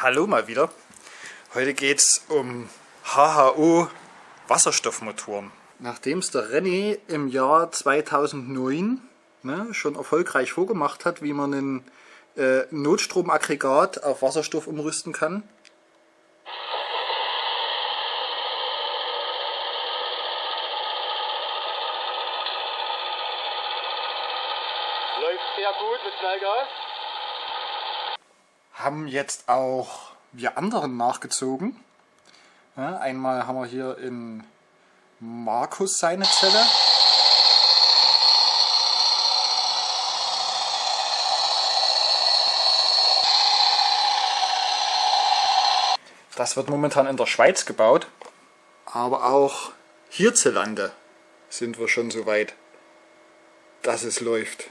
Hallo mal wieder. Heute geht es um HHO Wasserstoffmotoren. Nachdem es der René im Jahr 2009 ne, schon erfolgreich vorgemacht hat, wie man ein äh, Notstromaggregat auf Wasserstoff umrüsten kann, Läuft sehr gut mit Knallgas. Haben jetzt auch wir anderen nachgezogen. Ja, einmal haben wir hier in Markus seine Zelle. Das wird momentan in der Schweiz gebaut. Aber auch hierzulande sind wir schon so weit, dass es läuft.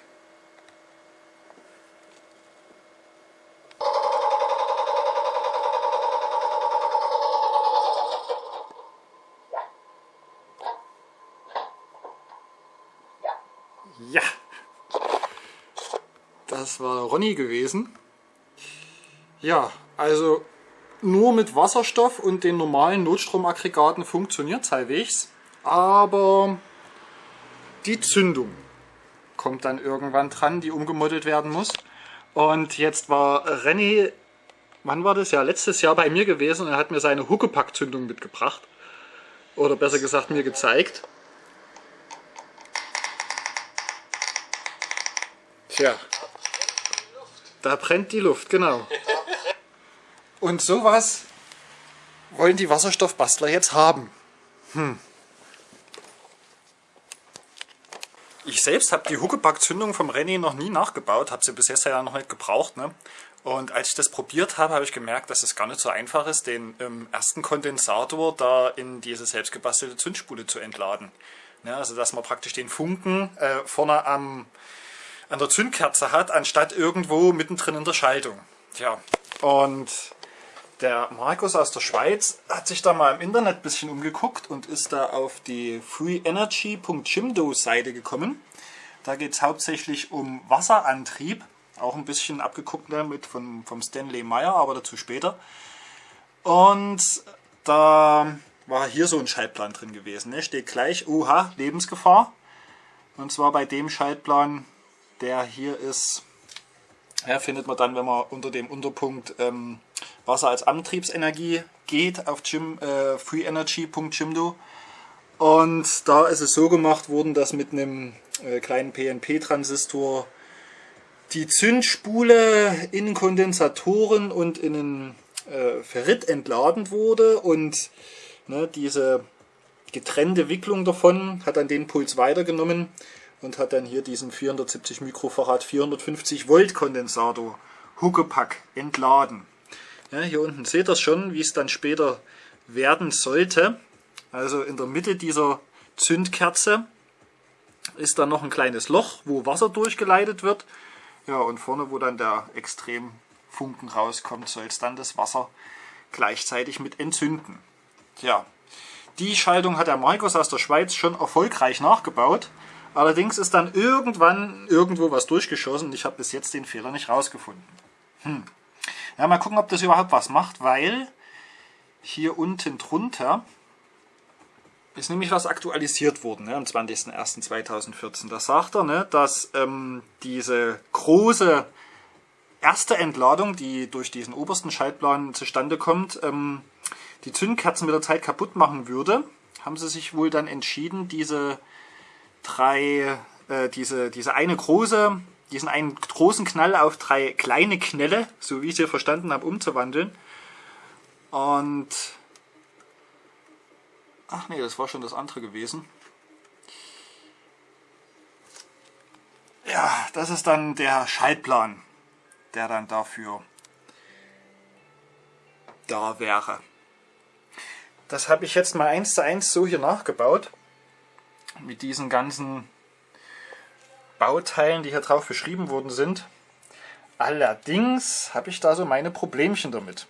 Ja, das war Ronny gewesen. Ja, also nur mit Wasserstoff und den normalen Notstromaggregaten funktioniert es halbwegs, aber die Zündung kommt dann irgendwann dran, die umgemodelt werden muss. Und jetzt war René, wann war das ja, letztes Jahr bei mir gewesen und er hat mir seine Huckepack-Zündung mitgebracht. Oder besser gesagt mir gezeigt. Tja, da brennt die Luft, genau. Und sowas wollen die Wasserstoffbastler jetzt haben. Hm. Ich selbst habe die Huckepack-Zündung vom René noch nie nachgebaut, habe sie bis jetzt ja noch nicht gebraucht. Ne? Und als ich das probiert habe, habe ich gemerkt, dass es gar nicht so einfach ist, den ähm, ersten Kondensator da in diese selbstgebastelte Zündspule zu entladen. Ne? Also dass man praktisch den Funken äh, vorne am an der Zündkerze hat, anstatt irgendwo mittendrin in der Schaltung. Tja, und der Markus aus der Schweiz hat sich da mal im Internet ein bisschen umgeguckt und ist da auf die freeenergy.jimdo Seite gekommen. Da geht es hauptsächlich um Wasserantrieb, auch ein bisschen abgeguckt damit von, vom Stanley Meyer, aber dazu später. Und da war hier so ein Schaltplan drin gewesen. Ne? Steht gleich, oha, Lebensgefahr. Und zwar bei dem Schaltplan der hier ist, ja, findet man dann, wenn man unter dem Unterpunkt ähm, Wasser als Antriebsenergie geht auf Gym, äh, freeenergy.jimdo. Und da ist es so gemacht worden, dass mit einem äh, kleinen PNP-Transistor die Zündspule in Kondensatoren und in einen äh, Ferrit entladen wurde und ne, diese getrennte Wicklung davon hat dann den Puls weitergenommen und hat dann hier diesen 470 Mikrofarad 450 Volt Kondensator Huckepack entladen. Ja, hier unten seht ihr schon, wie es dann später werden sollte. Also in der Mitte dieser Zündkerze ist dann noch ein kleines Loch, wo Wasser durchgeleitet wird. Ja, und vorne, wo dann der Extremfunken rauskommt, soll es dann das Wasser gleichzeitig mit entzünden. Ja, die Schaltung hat der Markus aus der Schweiz schon erfolgreich nachgebaut. Allerdings ist dann irgendwann irgendwo was durchgeschossen und ich habe bis jetzt den Fehler nicht rausgefunden. Hm. Ja, mal gucken, ob das überhaupt was macht, weil hier unten drunter ist nämlich was aktualisiert worden ne, am 20.01.2014. Da sagt er, ne, dass ähm, diese große erste Entladung, die durch diesen obersten Schaltplan zustande kommt, ähm, die Zündkerzen mit der Zeit kaputt machen würde. Haben sie sich wohl dann entschieden, diese drei, äh, diese, diese eine große, diesen einen großen Knall auf drei kleine Knelle, so wie ich sie verstanden habe, umzuwandeln. Und ach nee, das war schon das andere gewesen. Ja, das ist dann der Schaltplan, der dann dafür da wäre. Das habe ich jetzt mal eins zu eins so hier nachgebaut mit diesen ganzen Bauteilen, die hier drauf beschrieben worden sind. Allerdings habe ich da so meine Problemchen damit.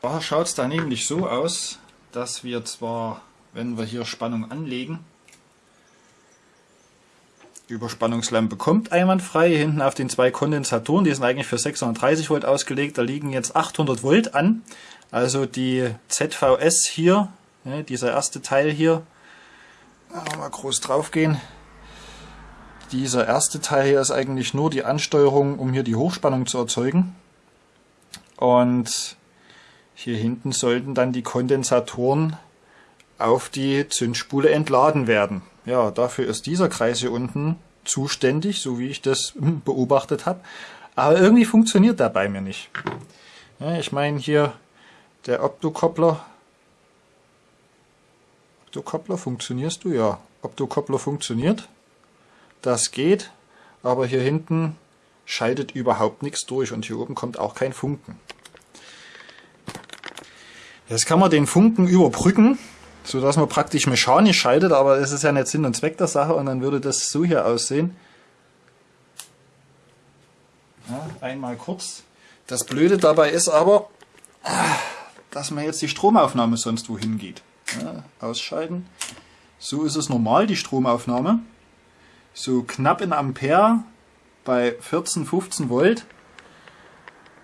Da schaut es da nämlich so aus, dass wir zwar, wenn wir hier Spannung anlegen, Überspannungslampe kommt einwandfrei. Hinten auf den zwei Kondensatoren, die sind eigentlich für 630 Volt ausgelegt, da liegen jetzt 800 Volt an. Also die ZVS hier, ja, dieser erste Teil hier, mal groß drauf gehen. Dieser erste Teil hier ist eigentlich nur die Ansteuerung, um hier die Hochspannung zu erzeugen. Und hier hinten sollten dann die Kondensatoren auf die Zündspule entladen werden. Ja, dafür ist dieser Kreis hier unten zuständig, so wie ich das beobachtet habe. Aber irgendwie funktioniert der bei mir nicht. Ja, ich meine hier der Optokoppler. Optokoppler, funktionierst du? Ja, Optokoppler funktioniert. Das geht, aber hier hinten schaltet überhaupt nichts durch und hier oben kommt auch kein Funken. Jetzt kann man den Funken überbrücken, so dass man praktisch mechanisch schaltet, aber es ist ja nicht Sinn und Zweck der Sache und dann würde das so hier aussehen. Ja, einmal kurz. Das Blöde dabei ist aber, dass man jetzt die Stromaufnahme sonst wohin geht. Ja, ausschalten. So ist es normal, die Stromaufnahme. So knapp in Ampere bei 14, 15 Volt.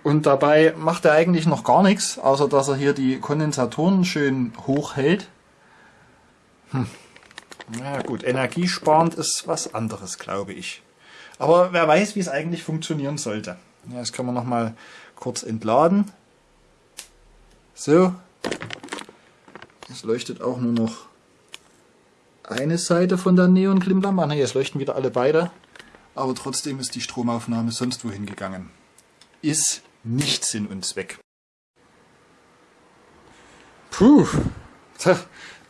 Und dabei macht er eigentlich noch gar nichts, außer dass er hier die Kondensatoren schön hoch hält. Hm. Na gut, energiesparend ist was anderes, glaube ich. Aber wer weiß, wie es eigentlich funktionieren sollte. Ja, das kann man nochmal kurz entladen. So. Es leuchtet auch nur noch eine Seite von der Neon-Klimmlampe. Ne, jetzt leuchten wieder alle beide. Aber trotzdem ist die Stromaufnahme sonst wohin gegangen. Ist nicht Sinn und Zweck. Puh,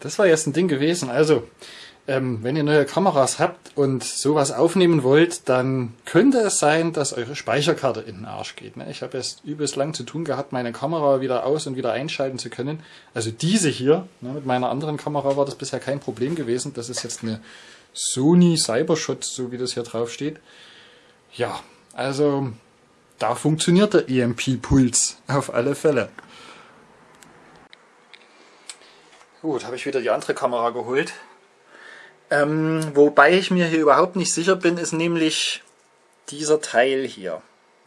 das war jetzt ein Ding gewesen. Also, ähm, wenn ihr neue Kameras habt und sowas aufnehmen wollt, dann könnte es sein, dass eure Speicherkarte in den Arsch geht. Ne? Ich habe jetzt übelst lang zu tun gehabt, meine Kamera wieder aus- und wieder einschalten zu können. Also diese hier, ne, mit meiner anderen Kamera war das bisher kein Problem gewesen. Das ist jetzt eine Sony Cybershot, so wie das hier drauf steht. Ja, also da funktioniert der EMP-Puls auf alle Fälle. Gut, habe ich wieder die andere Kamera geholt. Ähm, wobei ich mir hier überhaupt nicht sicher bin, ist nämlich dieser Teil hier.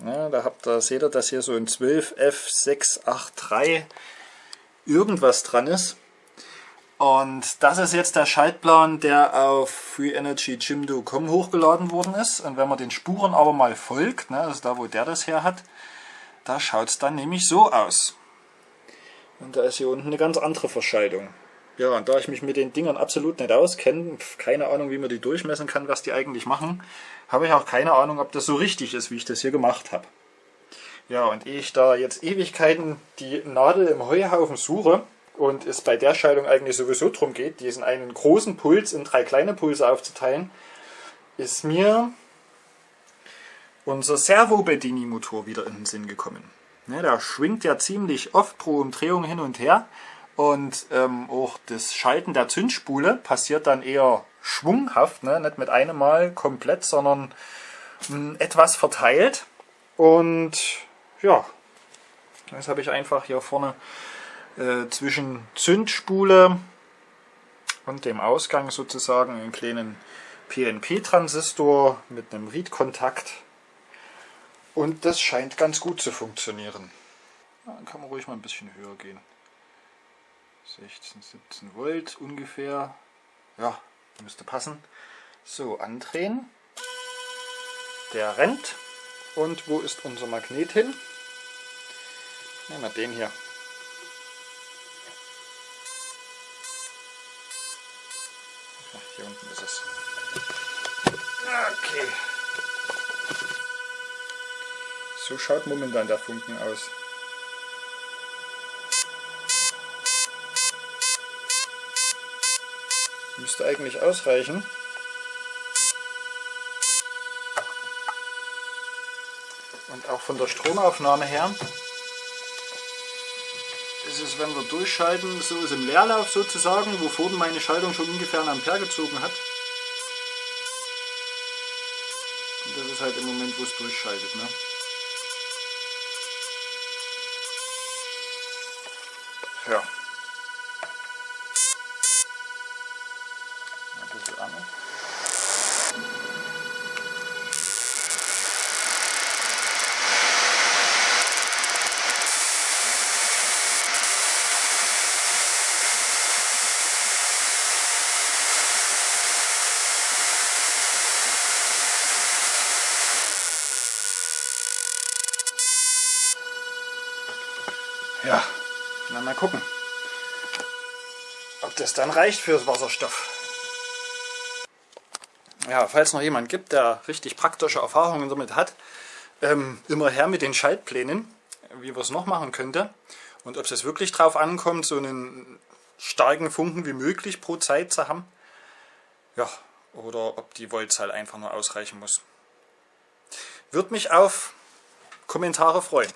Ja, da habt ihr, seht ihr, dass hier so ein 12F683 irgendwas dran ist. Und das ist jetzt der Schaltplan, der auf FreeEnergyJimdo.com hochgeladen worden ist. Und wenn man den Spuren aber mal folgt, ne, also da wo der das her hat, da schaut es dann nämlich so aus. Und da ist hier unten eine ganz andere Verschaltung. Ja, und da ich mich mit den Dingern absolut nicht auskenne, keine Ahnung, wie man die durchmessen kann, was die eigentlich machen, habe ich auch keine Ahnung, ob das so richtig ist, wie ich das hier gemacht habe. Ja, und ehe ich da jetzt Ewigkeiten die Nadel im Heuhaufen suche, und es bei der Schaltung eigentlich sowieso darum geht, diesen einen großen Puls in drei kleine Pulse aufzuteilen, ist mir unser Servo-Bedini-Motor wieder in den Sinn gekommen. Ne, der schwingt ja ziemlich oft pro Umdrehung hin und her und ähm, auch das Schalten der Zündspule passiert dann eher schwunghaft, ne? nicht mit einem Mal komplett, sondern mh, hm, etwas verteilt. Und ja, jetzt habe ich einfach hier vorne äh, zwischen Zündspule und dem Ausgang sozusagen einen kleinen PNP-Transistor mit einem Read-Kontakt. Und das scheint ganz gut zu funktionieren. Dann kann man ruhig mal ein bisschen höher gehen. 16, 17 Volt ungefähr. Ja, müsste passen. So, andrehen. Der rennt. Und wo ist unser Magnet hin? Nehmen wir den hier. Hier unten ist es. Okay. So schaut momentan der Funken aus. Müsste eigentlich ausreichen. Und auch von der Stromaufnahme her ist es, wenn wir durchschalten, so ist im Leerlauf sozusagen, wo vorhin meine Schaltung schon ungefähr einen Ampere gezogen hat. Und das ist halt im Moment, wo es durchschaltet. Ne? Ja. Ein bisschen an. Ja, na mal gucken, ob das dann reicht fürs Wasserstoff. Ja, falls noch jemand gibt, der richtig praktische Erfahrungen damit hat, ähm, immer her mit den Schaltplänen, wie wir es noch machen könnte. Und ob es wirklich drauf ankommt, so einen starken Funken wie möglich pro Zeit zu haben. Ja, oder ob die Voltzahl einfach nur ausreichen muss. Würde mich auf Kommentare freuen.